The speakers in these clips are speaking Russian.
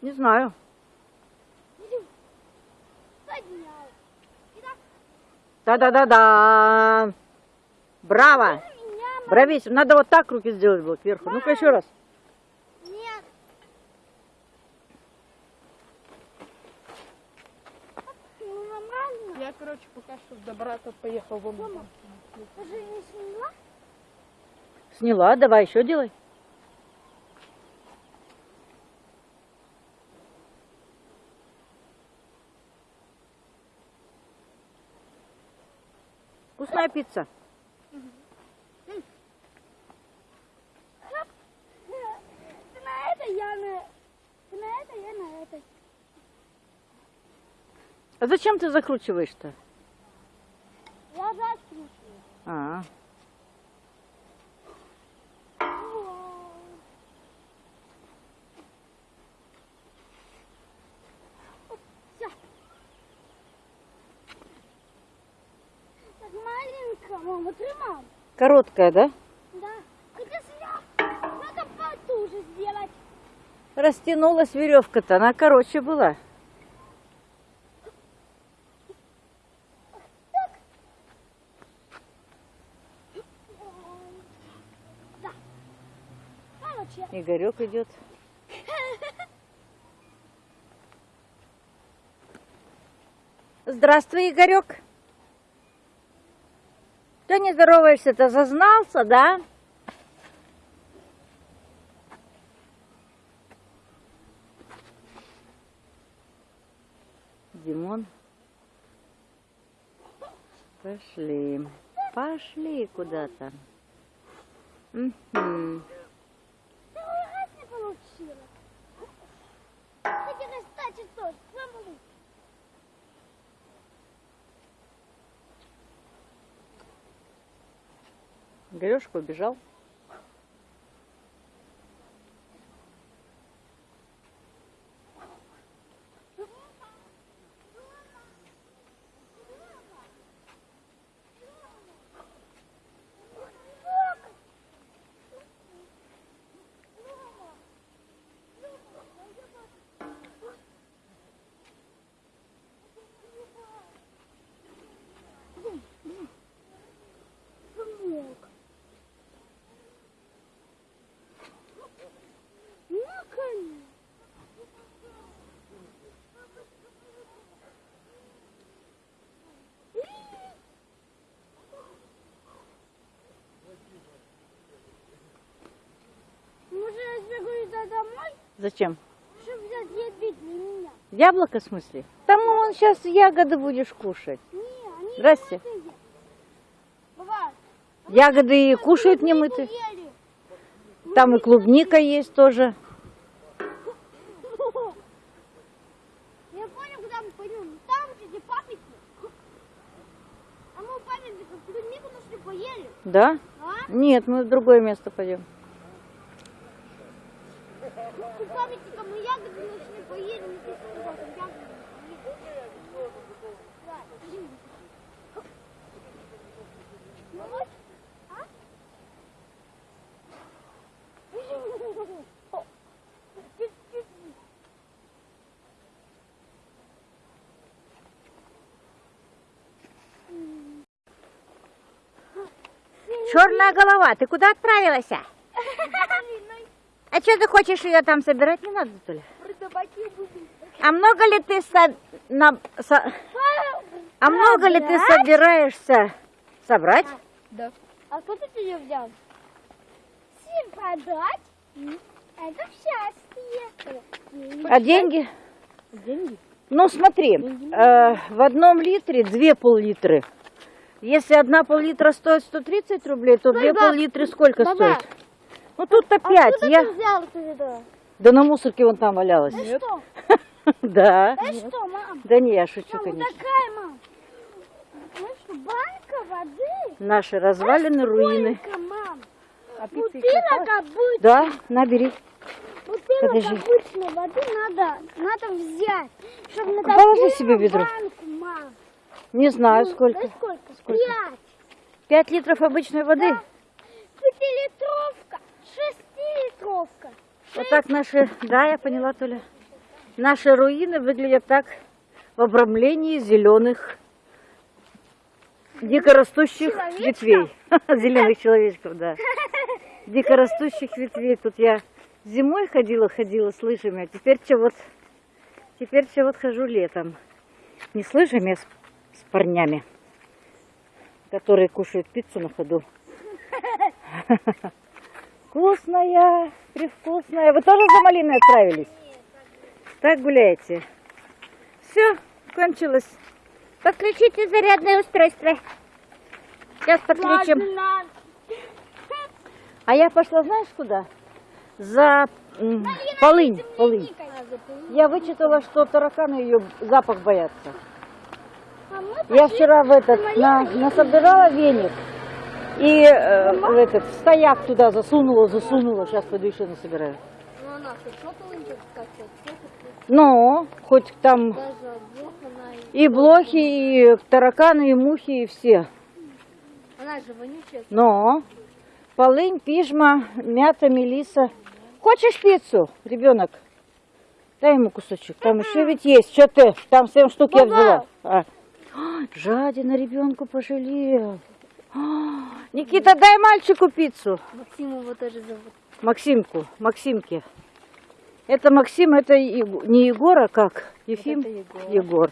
Не знаю. Да-да-да-да. Браво. Бровись. Надо вот так руки сделать было кверху. Ну-ка еще раз. нет. Я, короче, пока что до брата поехал в Мама, ты же не сняла? Сняла. Давай еще делай. Пицца. Ты на это, я на... Ты на это, я на это. А зачем ты закручиваешь-то? Я закручиваю. А, Всё. Так маленько, мама, тримай. короткая, да? Да. Хотя снял. Надо потуже сделать. Растянулась веревка-то, она короче была. Да. Игорек идет. Здравствуй, Игорек. Что не здороваешься-то? Зазнался, да? Димон. Пошли. Пошли куда-то. Раз не получила. Хотя кстати тоже. Игорешка убежал. Помог. Ну, конечно. Может, я сбегу туда домой, Зачем? Яблоко в смысле? Там вон сейчас ягоды будешь кушать. Не, они Здрасте. не Ягоды и кушают немытые. ели. Там и клубника есть тоже. Я понял, куда мы пойдем. Там, где памятник. А мы у памятника клубнику нашли, поели. Да? А? Нет, мы в другое место пойдем. У памятника мы ягоды нашли, поели. Мы здесь туда, там ягоды нашли. Да, иди. Ну вот, а? Черная голова, ты куда отправилась? а? Что ты хочешь ее там собирать? Не надо. Продаваки будут. А много ли ты со- на- со- А много ли ты собираешься собрать? Да. А кто ты ее взял? Всем продать? Это счастье. А деньги? Деньги? Ну смотри, э, в одном литре две пол-литры. Если одна пол-литра стоит 130 рублей, то две пол-литры сколько Баба. стоит? Ну тут-то пять. Откуда Я... ты взял это? Да на мусорке вон там валялась. Да что? Да. Да что, мам? Да не, я шучу, Мам, конечно. такая, мам. Ну что, банка воды? Наши развалины, руины. Сколько, мам? А Бутылок обычной, Да, набери. бутылок Подожди. обычной воды надо, надо взять, чтобы на Положи себе ведро. банку, мам. Не знаю Ну, сколько. Да сколько? Сколько? Пять. Пять литров обычной воды. Да. Пятилитровка, шестилитровка. Вот так наши... Да, я поняла, Толя. Наши руины выглядят так в обрамлении зеленых дикорастущих ветвей. Зеленых человечков, да. Дикорастущих ветвей. Тут я зимой ходила, ходила с лыжами, а теперь что вот, теперь что вот хожу летом. Не с лыжами, а с, с парнями, которые кушают пиццу на ходу. Вкусная, привкусная. Вы тоже за малиной отправились? Так гуляете? Все, кончилось. Подключите зарядное устройство. Сейчас подключим. А я пошла, знаешь, куда? За полынь. полынь. Я вычитала, что тараканы ее запах боятся. Я вчера в этот на, насобирала веник и э, в этот в стояк туда засунула, засунула. Сейчас пойду еще насобираю. Ну, хоть скачет, что Ну, хоть там и блохи, и тараканы, и мухи, и все. Она же вонючая. Но полынь, пижма, мята, мелиса. Хочешь пиццу, ребенок? Дай ему кусочек. Там еще ведь есть. Что ты? Там семь штук я взяла. А. Жадина ребенку пожалел. А, Никита, дай мальчику пиццу. Максим его тоже зовут. Максимку, Максимке. Это Максим, это не Егор, а как? Ефим? это Егор. Егор.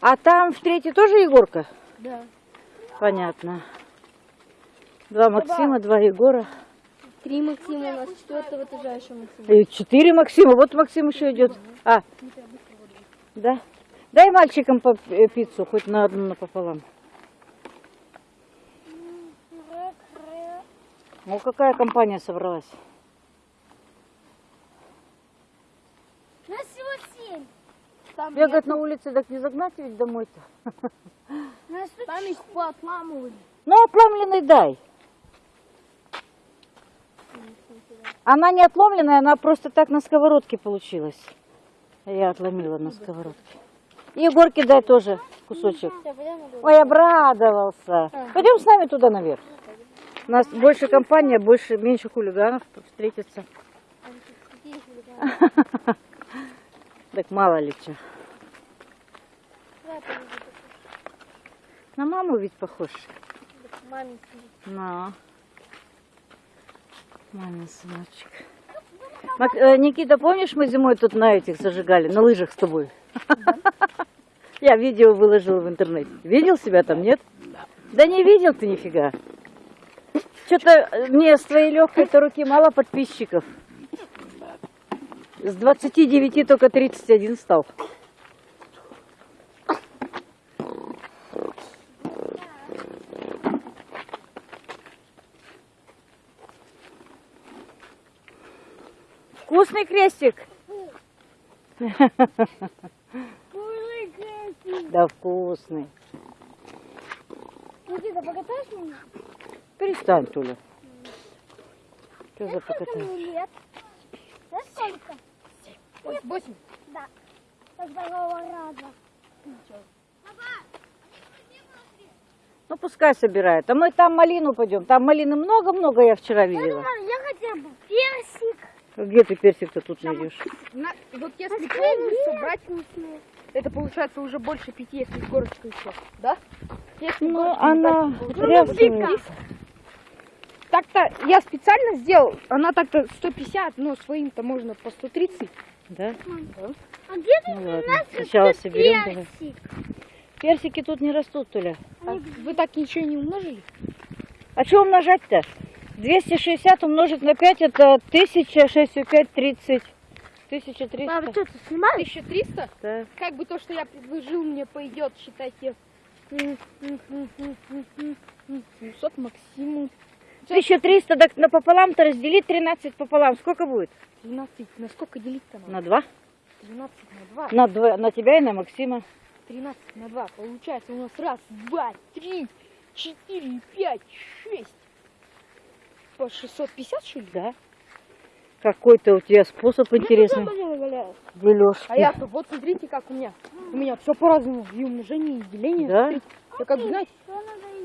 А там в третьей тоже Егорка? Да. Понятно. Два Максима, два Егора. Три Максима у нас, четвертого этажа еще Максим. И четыре Максима. Вот Максим еще идет. А, да. Дай мальчикам по пиццу, хоть на одну напополам. Ну, какая компания собралась? Нас всего семь. Там, Бегать на улице, так не загнать ведь домой-то. Нас там их поотламывали. Ну, отломленный дай. Она не отломленная, она просто так на сковородке получилась. Я отломила на сковородке. И Егорке дай тоже кусочек. Ой, обрадовался. Пойдем с нами туда наверх. У нас больше компания, больше, меньше хулиганов встретится. Так мало ли что. На маму ведь похож. На. Мамин сыночек. Мак- э, Никита, помнишь, мы зимой тут на этих зажигали, на лыжах с тобой? Я видео выложила в интернете. Видел себя там, нет? Да не видел ты нифига. Что-то мне с твоей легкой-то руки мало подписчиков. С 29 только 31 стал. Вкусный крестик? Да вкусный. Никита, покатаешь меня? Перестань, Туля. Что за Сколько покатание? мне лет? Знаешь, сколько? Восемь. Да. Со второго раза. Ну пускай собирает. А мы там малину пойдем. Там малины много-много я вчера видела. я хотя бы персик. Где ты персик-то тут найдешь? На- вот если полностью собрать, это получается уже больше пяти, если с горочкой еще. Да? Если Ну, она трясывает. Так-то я специально сделал, она так-то 150, но своим-то можно по 130. Да? А где Ну ладно. у нас Сначала соберем. давай. персик? Персики тут не растут, Туля. А вы так ничего не умножили? А что умножать-то? 260 умножить на 5 это 1000, 6 и 5, 30. 1300. Папа, что ты снимаешь? 1300? Да. Как бы то, что я предложил, мне пойдет, считайте, 700 максимум. 1300, так напополам-то разделить 13 пополам. Сколько будет? 12. На сколько делить-то надо? На 2? 12 на 2. На, два, на тебя и на Максима. 13 на 2. Получается у нас раз, два, три, четыре, пять, шесть. По 650, что ли? Да. Какой-то у тебя способ интересный. Дележки. А я-то, вот смотрите, как у меня. У меня все по-разному. И умножение, и деление. Да? Смотрите, Я как бы, знаете,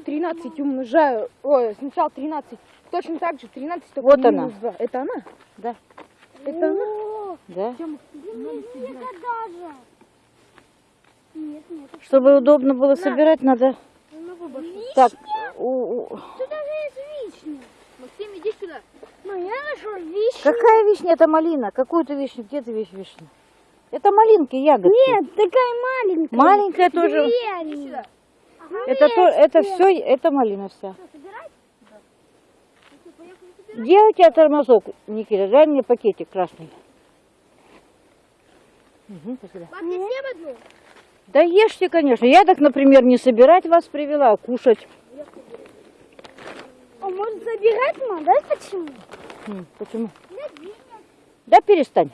13 умножаю. Ой, сначала 13. Точно так же 13 только Вот минус она. 2. Это она? Да. Это она? Да? Чем Никогда же. Нет, нет. Чтобы удобно было собирать, надо... на выбор. Так, у- Тут даже есть вишня. Максим, иди сюда. Ну, я нашел вишню. Какая вишня? Это малина. Какую ты вишню? Где ты вишня? Это малинки, ягодки. Нет, такая маленькая. Маленькая тоже. Две Иди они. сюда. Это, то, это все, это малина вся. Где у тебя тормозок, Никита? Дай мне пакетик красный. Спасибо. Пап, не съем одну? Да ешьте, конечно. Я так, например, не собирать вас привела, а кушать. А может забирать, мам? Да почему? М, Почему? Да перестань.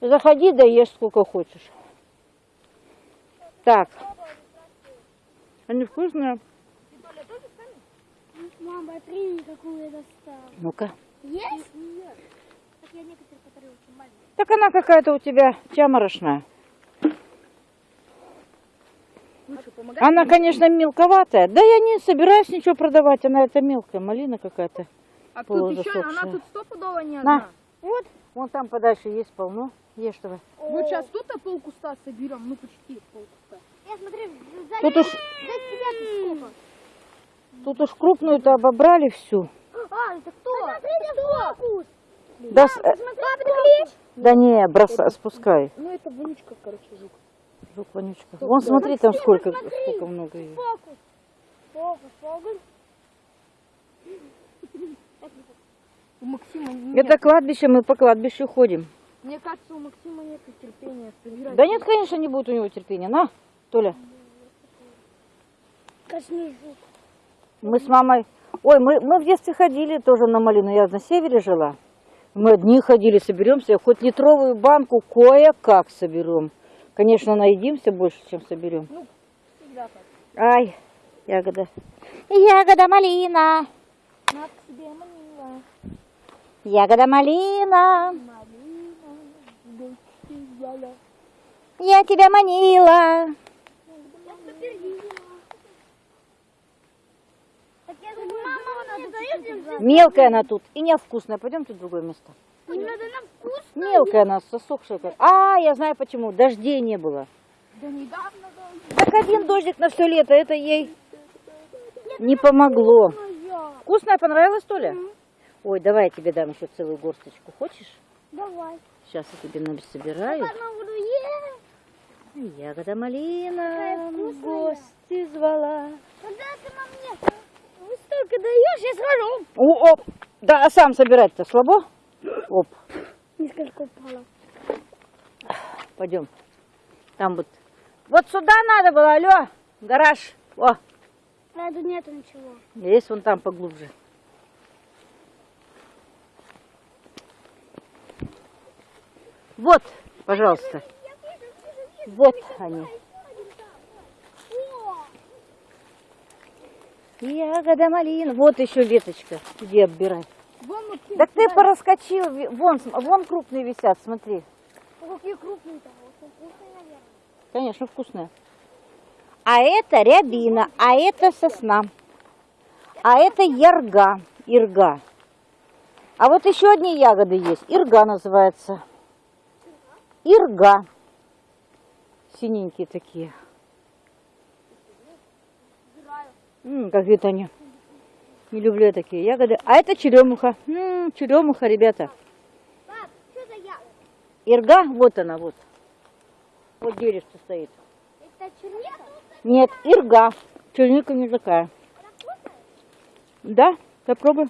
Заходи, да ешь сколько хочешь. Так. Они вкусные. Мама, смотри, какую я достала. Ну-ка. Есть? Нет. Так я некоторые, которые очень маленькие. Так она какая-то у тебя чаморошная. Ну? Она, конечно, мелковатая. Да я не собираюсь ничего продавать. Она это мелкая малина какая-то. А тут еще, она тут стопудово не На. одна. Вот. Вон там подальше есть полно. Ешь давай. Вот сейчас тут полкуста соберем, ну почти полкуста. Я смотри, сзади, Тут уж, тут уж крупную-то обобрали всю. А, это кто? Смотри, это фокус. Да, с- э, да не, бросай, спускай. Ну это вонючка, короче, жук. Жук, вонючка. Вон смотри, там Максим, сколько, смотри. сколько много ее. Фокус. Фокус, фокус. У Максима нет. Это кладбище, мы по кладбищу ходим. Мне кажется, у Максима нет терпения собирать. Да нет, конечно, не будет у него терпения. На, Толя. Мы с мамой... Ой, мы, мы в детстве ходили тоже на малину. Я на севере жила. Мы одни ходили, соберемся. Хоть литровую банку кое-как соберем. Конечно, наедимся больше, чем соберем. Всегда так. Ай, ягода. Ягода малина. На к себе манила. Ягода малина. Малина. Я тебя манила. Мелкая она тут и невкусная. Пойдемте в другое место. Не надо нам вкус. Мелкая она, засохшая. как. А, я знаю почему. Дождей не было. Да недавно, да. Так один дождик на все лето, это ей не помогло. Моя. Вкусная понравилась, что ли? Ой, давай я тебе дам еще целую горсточку. Хочешь? Давай. Сейчас я тебе собираю. Ягода малина, вкусная. гости звала. Когда ты мне столько даешь, я схожу. О, оп. Да, а сам собирать-то слабо? Оп, Несколько упало. пойдем. Там вот. Вот сюда надо было, алло, гараж. О, тут нету ничего. есть вон там поглубже. Вот, пожалуйста. Вот они. Ягода малина. Вот еще веточка. Иди оббирай. Так ты пораскочил. Вон, вон крупные висят, смотри. ну какие крупные-то. Вкусные, наверное. Конечно, вкусная. А это рябина, а это сосна. А это ярга, ирга. А вот еще одни ягоды есть. Ирга называется. Ирга. Синенькие такие. М, какие-то они. Не люблю я такие ягоды. А это черемуха. М, черемуха, ребята. Пап, что за я? Ирга, вот она, вот. Вот деревце стоит. Это черника? Нет, ирга. Черника не такая. Да, попробуй.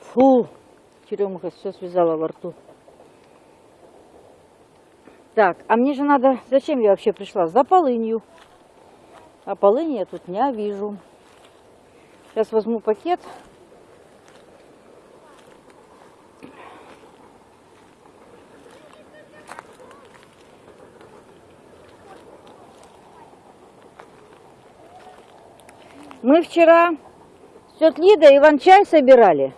Фу, черемуха все связала во рту. Так, а мне же надо... Зачем я вообще пришла? За полынью. А полыни я тут не вижу. Сейчас возьму пакет. Мы вчера с тетей Лидой иван-чай собирали.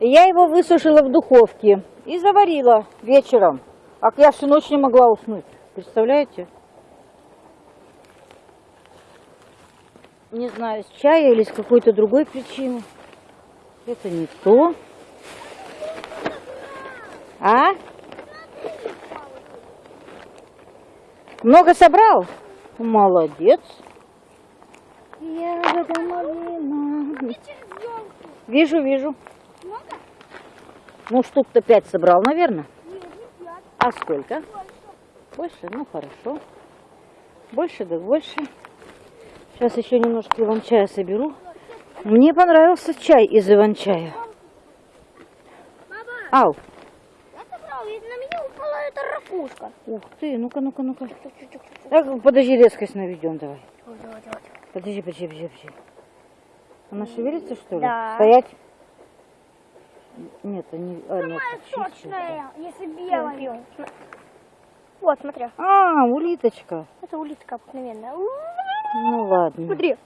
Я его высушила в духовке и заварила вечером. А я всю ночь не могла уснуть. Представляете? Не знаю, с чая или с какой-то другой причины. Это не то. А? Много собрал? Молодец. Ягода малина. Вижу, вижу. Много? Ну, штук-то пять собрал, наверное. Нет, не пять. А сколько? Больше? Ну, хорошо. Больше, да больше. Сейчас еще немножко иван-чая соберу. Мне понравился чай из иван-чая. Ау. я собрал, и на меня упала эта ракушка. Ух ты, ну-ка, ну-ка, ну-ка. Так, подожди, резкость наведем давай. Подожди, подожди, подожди, подожди. Она шевелится, что ли? Да. Стоять? Нет, они... А, нет, сочная, если белая. Вот, смотри. А, улиточка. Это улитка обыкновенная. Ну ладно. Смотри.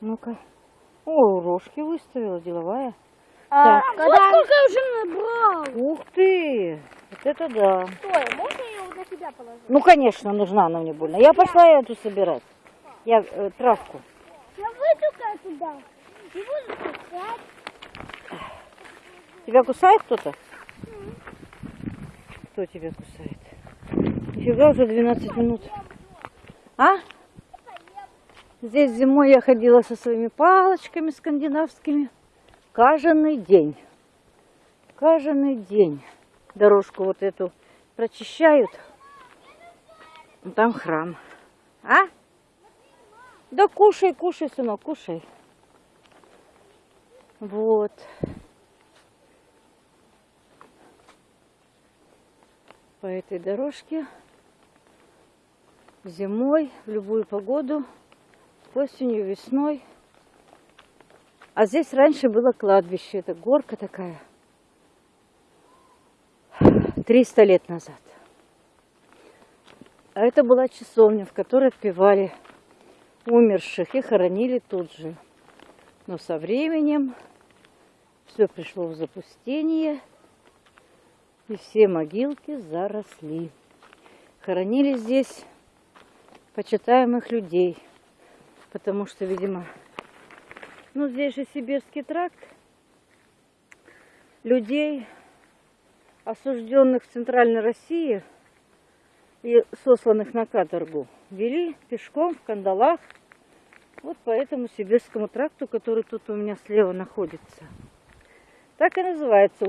Ну-ка. О, рожки выставила, деловая. А, Так. когда... Вот сколько я уже набрал. Ух ты! Вот это да. Стой, можно я его на себя положу? Ну, конечно, нужна она мне больно. Я пошла эту собирать. Я э, травку. Я выйду-ка туда. И буду пускать. Тебя кусает кто-то? Кто тебя кусает? Нифига, уже 12 минут. А? Здесь зимой я ходила со своими палочками скандинавскими. Каждый день. Каждый день дорожку вот эту прочищают. Там храм. А? Да кушай, кушай, сынок, кушай. Вот. По этой дорожке зимой, в любую погоду, осенью, весной. А здесь раньше было кладбище, это горка такая. 300 лет назад. А это была часовня, в которой отпевали умерших и хоронили тут же. Но со временем все пришло в запустение, и все могилки заросли. Хоронили здесь почитаемых людей, потому что, видимо, ну здесь же Сибирский тракт, людей, осужденных в Центральной России и сосланных на каторгу, вели пешком в кандалах вот по этому Сибирскому тракту, который тут у меня слева находится. Так и называется